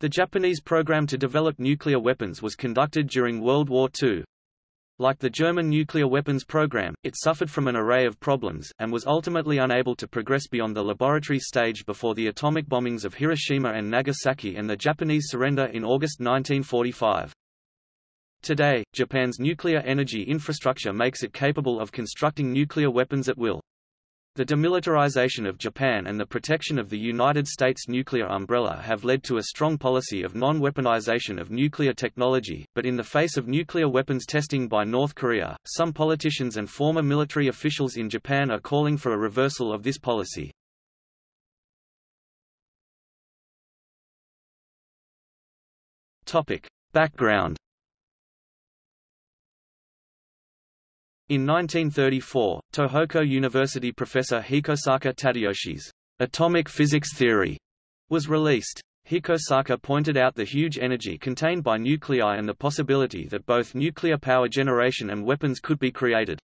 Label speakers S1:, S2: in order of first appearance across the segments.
S1: The Japanese program to develop nuclear weapons was conducted during World War II. Like the German nuclear weapons program, it suffered from an array of problems, and was ultimately unable to progress beyond the laboratory stage before the atomic bombings of Hiroshima and Nagasaki and the Japanese surrender in August 1945. Today, Japan's nuclear energy infrastructure makes it capable of constructing nuclear weapons at will. The demilitarization of Japan and the protection of the United States nuclear umbrella have led to a strong policy of non-weaponization of nuclear technology, but in the face of nuclear weapons testing by North Korea, some politicians and former military officials in Japan are calling for a reversal of this policy. Topic. Background In 1934, Tohoku University professor Hikosaka Tadayoshi's atomic physics theory was released. Hikosaka pointed out the huge energy contained by nuclei and the possibility that both nuclear power generation and weapons could be created.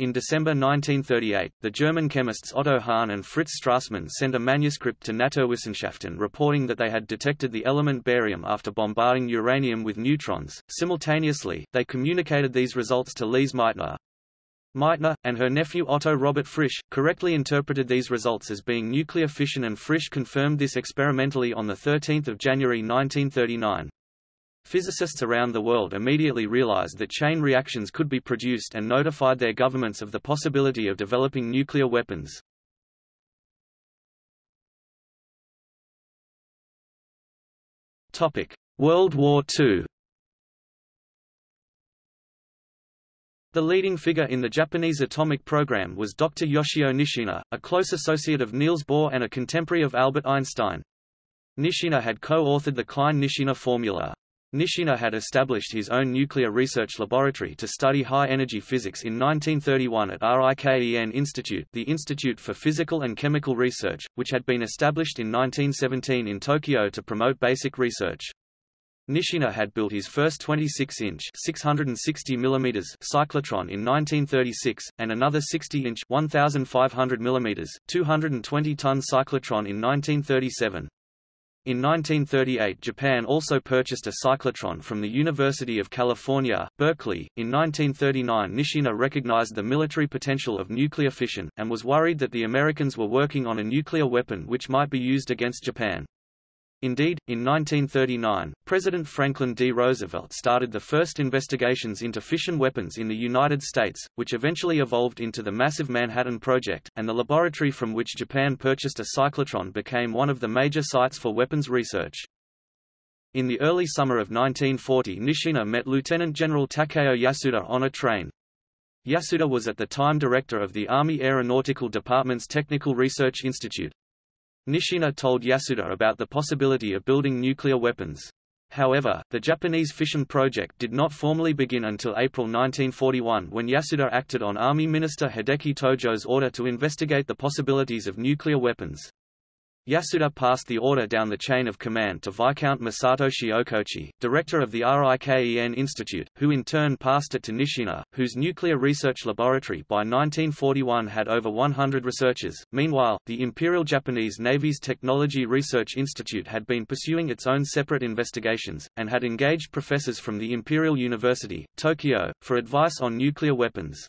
S1: In December 1938, the German chemists Otto Hahn and Fritz Strassmann sent a manuscript to Naturwissenschaften reporting that they had detected the element barium after bombarding uranium with neutrons. Simultaneously, they communicated these results to Lise Meitner. Meitner, and her nephew Otto Robert Frisch, correctly interpreted these results as being nuclear fission and Frisch confirmed this experimentally on 13 January 1939. Physicists around the world immediately realized that chain reactions could be produced and notified their governments of the possibility of developing nuclear weapons. World War II The leading figure in the Japanese atomic program was Dr. Yoshio Nishina, a close associate of Niels Bohr and a contemporary of Albert Einstein. Nishina had co-authored the Klein-Nishina formula. Nishina had established his own nuclear research laboratory to study high-energy physics in 1931 at RIKEN Institute the Institute for Physical and Chemical Research, which had been established in 1917 in Tokyo to promote basic research. Nishina had built his first 26-inch (660 mm) cyclotron in 1936, and another 60-inch (1,500 mm) 220-ton cyclotron in 1937. In 1938 Japan also purchased a cyclotron from the University of California, Berkeley. In 1939 Nishina recognized the military potential of nuclear fission, and was worried that the Americans were working on a nuclear weapon which might be used against Japan. Indeed, in 1939, President Franklin D. Roosevelt started the first investigations into fission weapons in the United States, which eventually evolved into the massive Manhattan Project, and the laboratory from which Japan purchased a cyclotron became one of the major sites for weapons research. In the early summer of 1940 Nishina met Lieutenant General Takeo Yasuda on a train. Yasuda was at the time director of the Army Aeronautical Department's Technical Research Institute. Nishina told Yasuda about the possibility of building nuclear weapons. However, the Japanese fission project did not formally begin until April 1941 when Yasuda acted on Army Minister Hideki Tojo's order to investigate the possibilities of nuclear weapons. Yasuda passed the order down the chain of command to Viscount Masatoshi Okochi, director of the RIKEN Institute, who in turn passed it to Nishina, whose nuclear research laboratory by 1941 had over 100 researchers. Meanwhile, the Imperial Japanese Navy's Technology Research Institute had been pursuing its own separate investigations, and had engaged professors from the Imperial University, Tokyo, for advice on nuclear weapons.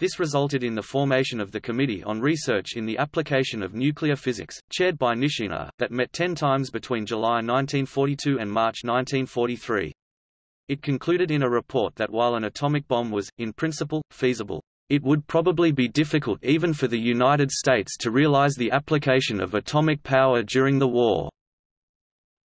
S1: This resulted in the formation of the Committee on Research in the Application of Nuclear Physics, chaired by Nishina, that met ten times between July 1942 and March 1943. It concluded in a report that while an atomic bomb was, in principle, feasible, it would probably be difficult even for the United States to realize the application of atomic power during the war.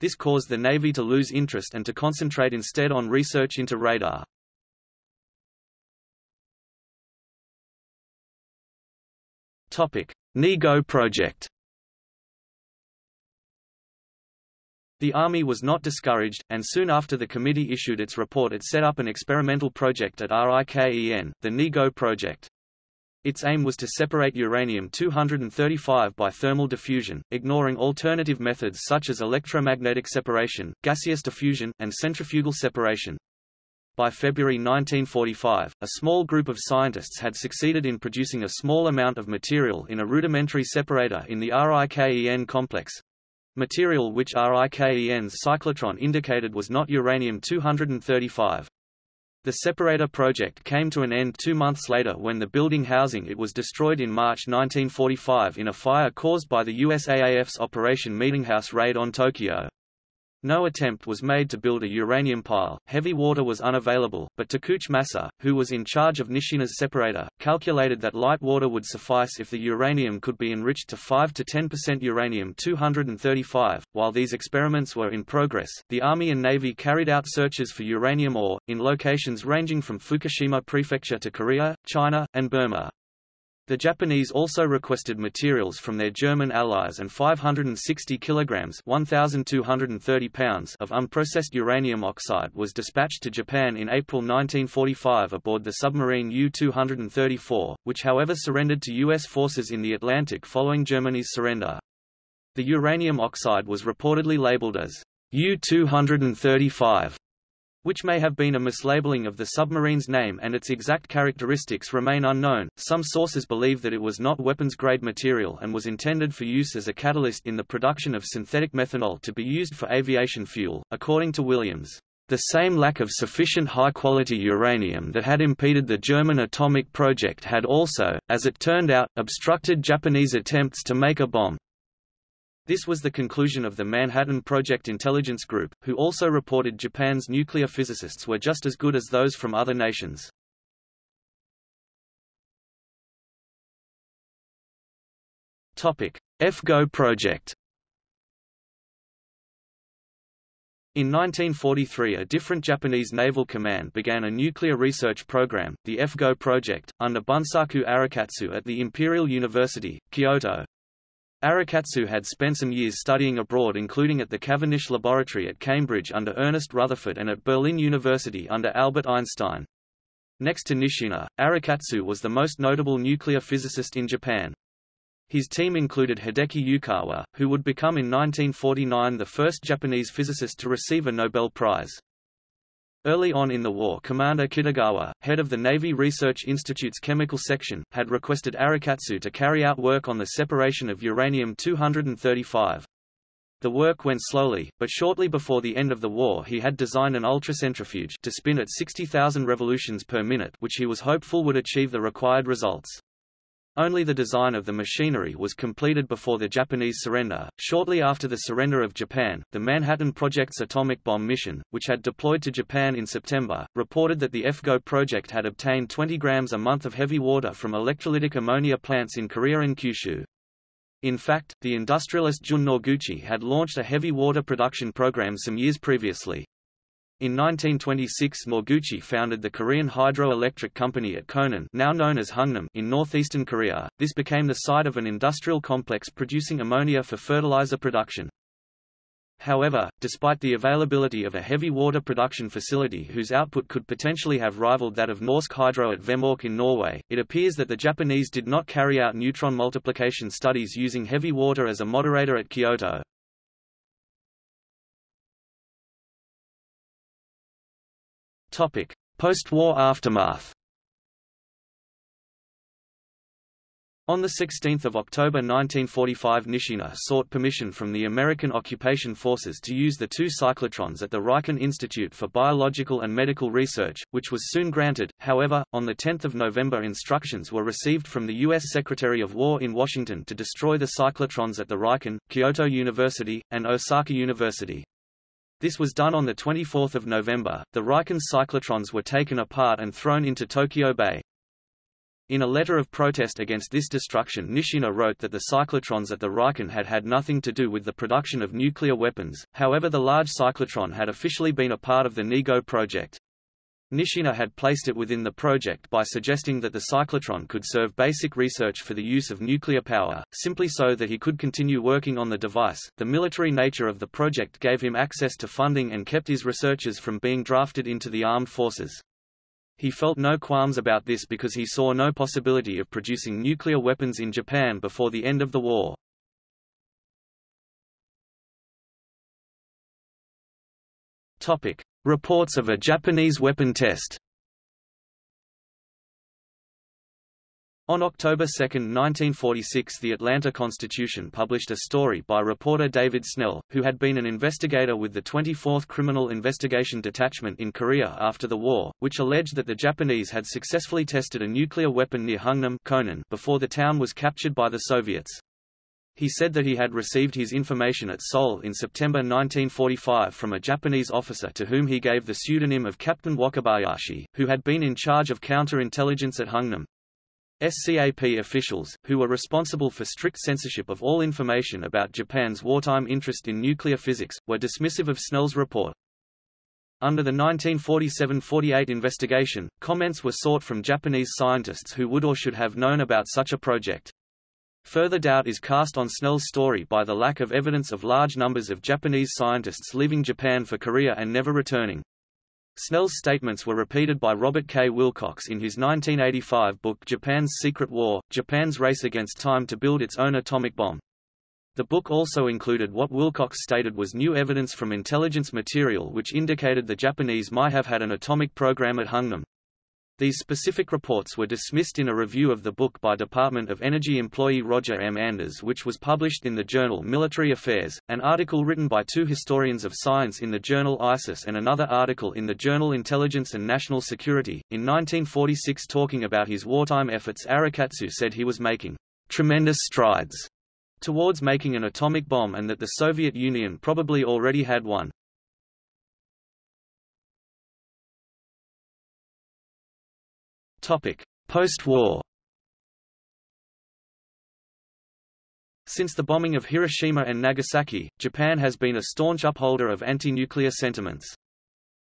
S1: This caused the Navy to lose interest and to concentrate instead on research into radar. NIGO project The Army was not discouraged, and soon after the committee issued its report it set up an experimental project at RIKEN, the NIGO project. Its aim was to separate uranium-235 by thermal diffusion, ignoring alternative methods such as electromagnetic separation, gaseous diffusion, and centrifugal separation. By February 1945, a small group of scientists had succeeded in producing a small amount of material in a rudimentary separator in the RIKEN complex. material which RIKEN's cyclotron indicated was not uranium-235. The separator project came to an end two months later when the building housing it was destroyed in March 1945 in a fire caused by the USAAF's Operation Meetinghouse raid on Tokyo. No attempt was made to build a uranium pile, heavy water was unavailable, but Takeuchi Masa, who was in charge of Nishina's separator, calculated that light water would suffice if the uranium could be enriched to 5 to 10% uranium-235. While these experiments were in progress, the Army and Navy carried out searches for uranium ore, in locations ranging from Fukushima Prefecture to Korea, China, and Burma. The Japanese also requested materials from their German allies and 560 kilograms (1230 pounds) of unprocessed uranium oxide was dispatched to Japan in April 1945 aboard the submarine U-234, which however surrendered to U.S. forces in the Atlantic following Germany's surrender. The uranium oxide was reportedly labeled as U-235 which may have been a mislabeling of the submarine's name and its exact characteristics remain unknown. Some sources believe that it was not weapons-grade material and was intended for use as a catalyst in the production of synthetic methanol to be used for aviation fuel, according to Williams. The same lack of sufficient high-quality uranium that had impeded the German atomic project had also, as it turned out, obstructed Japanese attempts to make a bomb. This was the conclusion of the Manhattan Project Intelligence Group, who also reported Japan's nuclear physicists were just as good as those from other nations. FGO project In 1943 a different Japanese naval command began a nuclear research program, the FGO project, under Bunsaku Arakatsu at the Imperial University, Kyoto. Arakatsu had spent some years studying abroad including at the Cavendish Laboratory at Cambridge under Ernest Rutherford and at Berlin University under Albert Einstein. Next to Nishina, Arakatsu was the most notable nuclear physicist in Japan. His team included Hideki Yukawa, who would become in 1949 the first Japanese physicist to receive a Nobel Prize. Early on in the war Commander Kitagawa, head of the Navy Research Institute's chemical section, had requested Arakatsu to carry out work on the separation of uranium-235. The work went slowly, but shortly before the end of the war he had designed an ultracentrifuge to spin at 60,000 revolutions per minute which he was hopeful would achieve the required results. Only the design of the machinery was completed before the Japanese surrender. Shortly after the surrender of Japan, the Manhattan Project's atomic bomb mission, which had deployed to Japan in September, reported that the FGO project had obtained 20 grams a month of heavy water from electrolytic ammonia plants in Korea and Kyushu. In fact, the industrialist Jun Noguchi had launched a heavy water production program some years previously. In 1926 Noguchi founded the Korean Hydroelectric Company at Konan now known as Hungnam in northeastern Korea. This became the site of an industrial complex producing ammonia for fertilizer production. However, despite the availability of a heavy water production facility whose output could potentially have rivaled that of Norsk Hydro at Vemork in Norway, it appears that the Japanese did not carry out neutron multiplication studies using heavy water as a moderator at Kyoto. Post-war aftermath On 16 October 1945 Nishina sought permission from the American occupation forces to use the two cyclotrons at the Riken Institute for Biological and Medical Research, which was soon granted. However, on 10 November instructions were received from the U.S. Secretary of War in Washington to destroy the cyclotrons at the Riken, Kyoto University, and Osaka University. This was done on 24 November. The Riken cyclotrons were taken apart and thrown into Tokyo Bay. In a letter of protest against this destruction Nishina wrote that the cyclotrons at the Riken had had nothing to do with the production of nuclear weapons, however the large cyclotron had officially been a part of the NIGO project. Nishina had placed it within the project by suggesting that the cyclotron could serve basic research for the use of nuclear power, simply so that he could continue working on the device. The military nature of the project gave him access to funding and kept his researchers from being drafted into the armed forces. He felt no qualms about this because he saw no possibility of producing nuclear weapons in Japan before the end of the war. Topic: Reports of a Japanese weapon test On October 2, 1946 the Atlanta Constitution published a story by reporter David Snell, who had been an investigator with the 24th Criminal Investigation Detachment in Korea after the war, which alleged that the Japanese had successfully tested a nuclear weapon near Hungnam before the town was captured by the Soviets. He said that he had received his information at Seoul in September 1945 from a Japanese officer to whom he gave the pseudonym of Captain Wakabayashi, who had been in charge of counterintelligence at Hungnam. SCAP officials, who were responsible for strict censorship of all information about Japan's wartime interest in nuclear physics, were dismissive of Snell's report. Under the 1947–48 investigation, comments were sought from Japanese scientists who would or should have known about such a project. Further doubt is cast on Snell's story by the lack of evidence of large numbers of Japanese scientists leaving Japan for Korea and never returning. Snell's statements were repeated by Robert K. Wilcox in his 1985 book Japan's Secret War, Japan's Race Against Time to Build Its Own Atomic Bomb. The book also included what Wilcox stated was new evidence from intelligence material which indicated the Japanese might have had an atomic program at Hungnam. These specific reports were dismissed in a review of the book by Department of Energy employee Roger M. Anders which was published in the journal Military Affairs, an article written by two historians of science in the journal ISIS and another article in the journal Intelligence and National Security. In 1946 talking about his wartime efforts Arakatsu said he was making tremendous strides towards making an atomic bomb and that the Soviet Union probably already had one. Post-war Since the bombing of Hiroshima and Nagasaki, Japan has been a staunch upholder of anti-nuclear sentiments.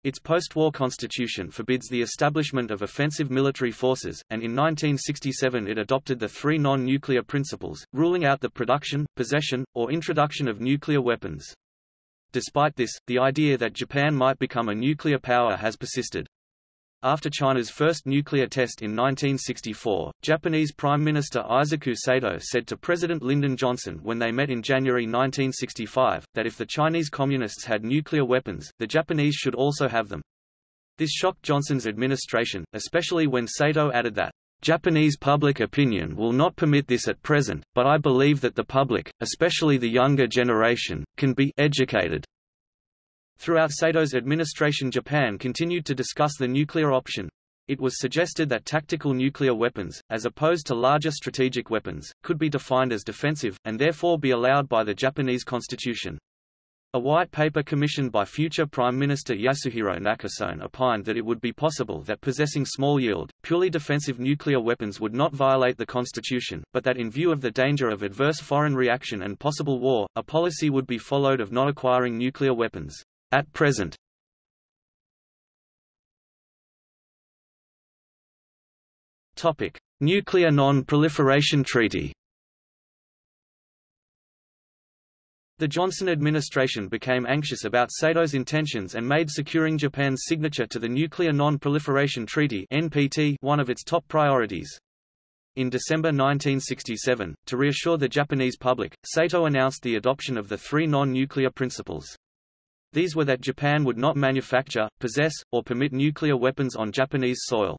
S1: Its post-war constitution forbids the establishment of offensive military forces, and in 1967 it adopted the three non-nuclear principles, ruling out the production, possession, or introduction of nuclear weapons. Despite this, the idea that Japan might become a nuclear power has persisted. After China's first nuclear test in 1964, Japanese Prime Minister Eisaku Sato said to President Lyndon Johnson when they met in January 1965, that if the Chinese Communists had nuclear weapons, the Japanese should also have them. This shocked Johnson's administration, especially when Sato added that, Japanese public opinion will not permit this at present, but I believe that the public, especially the younger generation, can be educated. Throughout Sato's administration Japan continued to discuss the nuclear option. It was suggested that tactical nuclear weapons, as opposed to larger strategic weapons, could be defined as defensive, and therefore be allowed by the Japanese constitution. A white paper commissioned by future Prime Minister Yasuhiro Nakasone opined that it would be possible that possessing small-yield, purely defensive nuclear weapons would not violate the constitution, but that in view of the danger of adverse foreign reaction and possible war, a policy would be followed of not acquiring nuclear weapons. At present Topic: Nuclear Non-Proliferation Treaty. The Johnson administration became anxious about Sato's intentions and made securing Japan's signature to the Nuclear Non-Proliferation Treaty (NPT) one of its top priorities. In December 1967, to reassure the Japanese public, Sato announced the adoption of the three non-nuclear principles. These were that Japan would not manufacture, possess, or permit nuclear weapons on Japanese soil.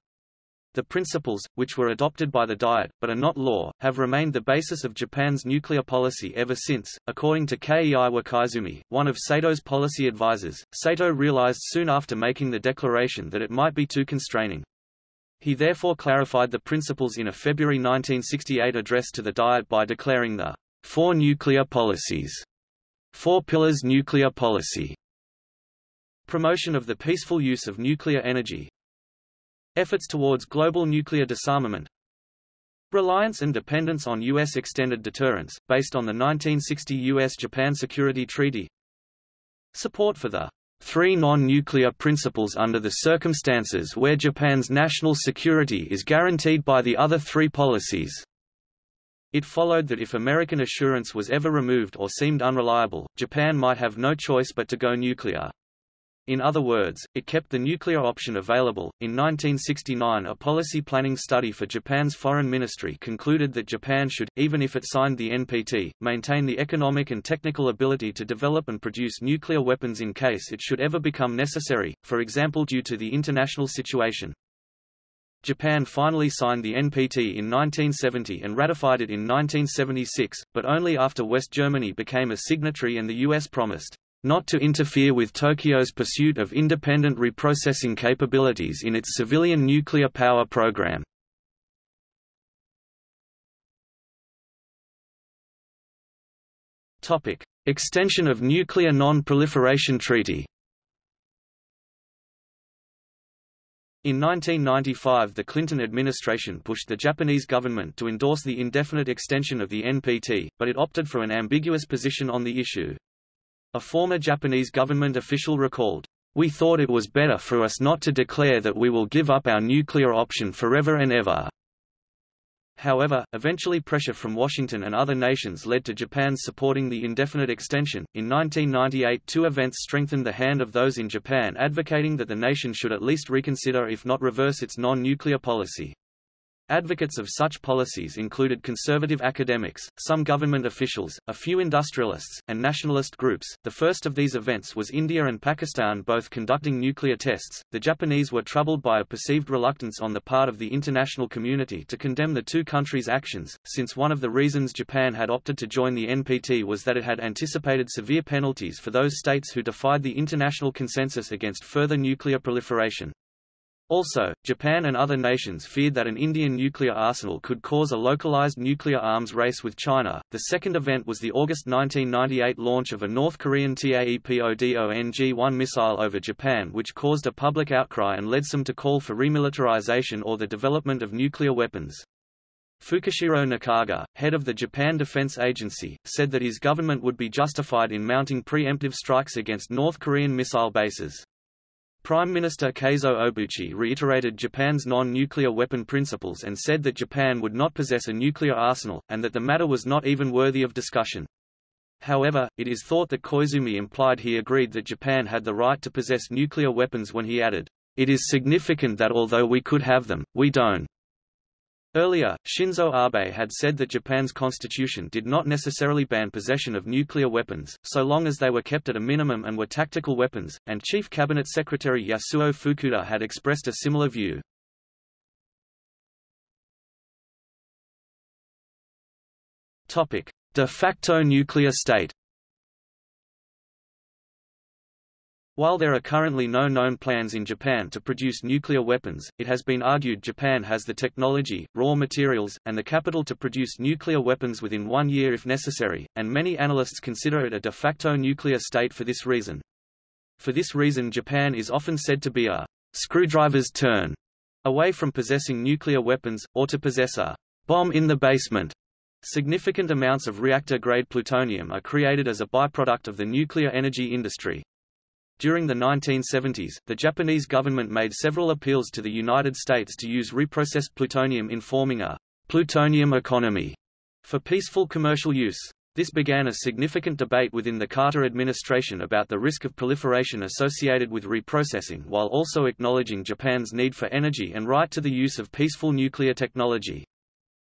S1: The principles, which were adopted by the Diet, but are not law, have remained the basis of Japan's nuclear policy ever since. According to Kei Wakaizumi, one of Sato's policy advisers, Sato realized soon after making the declaration that it might be too constraining. He therefore clarified the principles in a February 1968 address to the Diet by declaring the Four Nuclear Policies, Four Pillars Nuclear Policy, Promotion of the peaceful use of nuclear energy Efforts towards global nuclear disarmament Reliance and dependence on U.S. extended deterrence, based on the 1960 U.S.-Japan Security Treaty Support for the three non-nuclear principles under the circumstances where Japan's national security is guaranteed by the other three policies. It followed that if American assurance was ever removed or seemed unreliable, Japan might have no choice but to go nuclear. In other words, it kept the nuclear option available. In 1969, a policy planning study for Japan's foreign ministry concluded that Japan should, even if it signed the NPT, maintain the economic and technical ability to develop and produce nuclear weapons in case it should ever become necessary, for example due to the international situation. Japan finally signed the NPT in 1970 and ratified it in 1976, but only after West Germany became a signatory and the US promised not to interfere with Tokyo's pursuit of independent reprocessing capabilities in its civilian nuclear power program. Extension of Nuclear Non-Proliferation Treaty. In 1995 the Clinton administration pushed the Japanese government to endorse the indefinite extension of the NPT, but it opted for an ambiguous position on the issue. A former Japanese government official recalled, We thought it was better for us not to declare that we will give up our nuclear option forever and ever. However, eventually pressure from Washington and other nations led to Japan's supporting the indefinite extension. In 1998, two events strengthened the hand of those in Japan advocating that the nation should at least reconsider if not reverse its non-nuclear policy. Advocates of such policies included conservative academics, some government officials, a few industrialists, and nationalist groups. The first of these events was India and Pakistan both conducting nuclear tests. The Japanese were troubled by a perceived reluctance on the part of the international community to condemn the two countries' actions, since one of the reasons Japan had opted to join the NPT was that it had anticipated severe penalties for those states who defied the international consensus against further nuclear proliferation. Also, Japan and other nations feared that an Indian nuclear arsenal could cause a localized nuclear arms race with China. The second event was the August 1998 launch of a North Korean TAEPODONG-1 missile over Japan which caused a public outcry and led some to call for remilitarization or the development of nuclear weapons. Fukushiro Nukaga, head of the Japan Defense Agency, said that his government would be justified in mounting preemptive strikes against North Korean missile bases. Prime Minister Keizo Obuchi reiterated Japan's non-nuclear weapon principles and said that Japan would not possess a nuclear arsenal, and that the matter was not even worthy of discussion. However, it is thought that Koizumi implied he agreed that Japan had the right to possess nuclear weapons when he added, It is significant that although we could have them, we don't. Earlier, Shinzo Abe had said that Japan's constitution did not necessarily ban possession of nuclear weapons, so long as they were kept at a minimum and were tactical weapons, and Chief Cabinet Secretary Yasuo Fukuda had expressed a similar view. De facto nuclear state While there are currently no known plans in Japan to produce nuclear weapons, it has been argued Japan has the technology, raw materials, and the capital to produce nuclear weapons within one year if necessary, and many analysts consider it a de facto nuclear state for this reason. For this reason Japan is often said to be a screwdriver's turn away from possessing nuclear weapons, or to possess a bomb in the basement. Significant amounts of reactor-grade plutonium are created as a byproduct of the nuclear energy industry. During the 1970s, the Japanese government made several appeals to the United States to use reprocessed plutonium in forming a plutonium economy for peaceful commercial use. This began a significant debate within the Carter administration about the risk of proliferation associated with reprocessing while also acknowledging Japan's need for energy and right to the use of peaceful nuclear technology.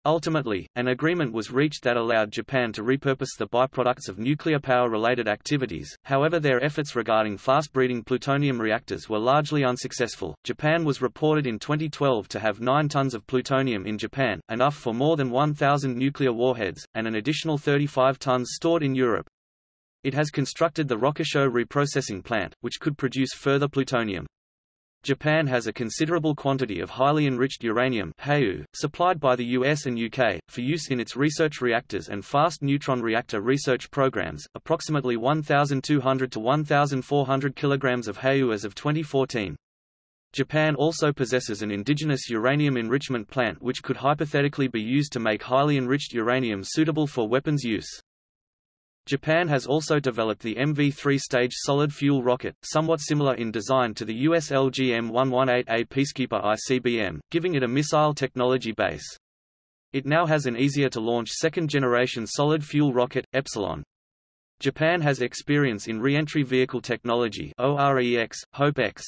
S1: Ultimately, an agreement was reached that allowed Japan to repurpose the byproducts of nuclear power-related activities, however their efforts regarding fast-breeding plutonium reactors were largely unsuccessful. Japan was reported in 2012 to have 9 tons of plutonium in Japan, enough for more than 1,000 nuclear warheads, and an additional 35 tons stored in Europe. It has constructed the Rokkasho reprocessing plant, which could produce further plutonium. Japan has a considerable quantity of highly enriched uranium supplied by the US and UK, for use in its research reactors and fast neutron reactor research programs, approximately 1,200 to 1,400 kilograms of HEU as of 2014. Japan also possesses an indigenous uranium enrichment plant which could hypothetically be used to make highly enriched uranium suitable for weapons use. Japan has also developed the MV3-stage solid-fuel rocket, somewhat similar in design to the US LGM-118A Peacekeeper ICBM, giving it a missile technology base. It now has an easier-to-launch second-generation solid-fuel rocket, Epsilon. Japan has experience in re-entry vehicle technology OREX, HOPE-X,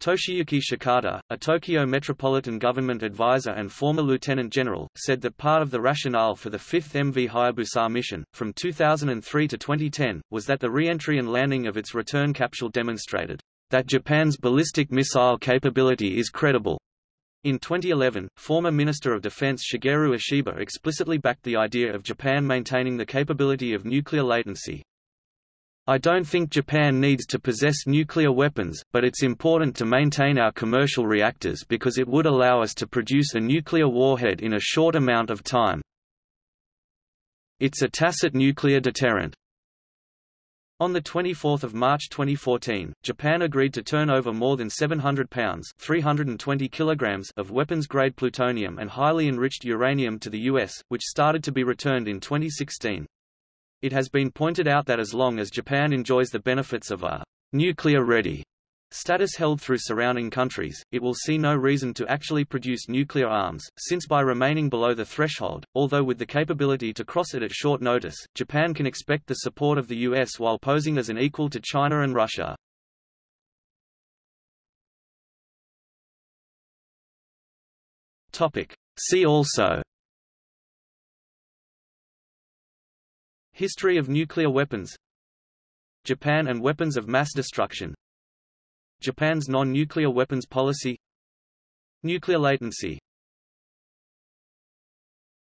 S1: Toshiyuki Shikata, a Tokyo Metropolitan Government advisor and former lieutenant general, said that part of the rationale for the fifth MV Hayabusa mission, from 2003 to 2010, was that the re-entry and landing of its return capsule demonstrated that Japan's ballistic missile capability is credible. In 2011, former Minister of Defense Shigeru Ishiba explicitly backed the idea of Japan maintaining the capability of nuclear latency. I don't think Japan needs to possess nuclear weapons, but it's important to maintain our commercial reactors because it would allow us to produce a nuclear warhead in a short amount of time. It's a tacit nuclear deterrent. On 24 March 2014, Japan agreed to turn over more than 700 pounds 320 kilograms of weapons-grade plutonium and highly enriched uranium to the U.S., which started to be returned in 2016. It has been pointed out that as long as Japan enjoys the benefits of a nuclear-ready status held through surrounding countries, it will see no reason to actually produce nuclear arms, since by remaining below the threshold, although with the capability to cross it at short notice, Japan can expect the support of the US while posing as an equal to China and Russia. See also History of nuclear weapons. Japan and weapons of mass destruction. Japan's non-nuclear weapons policy. Nuclear latency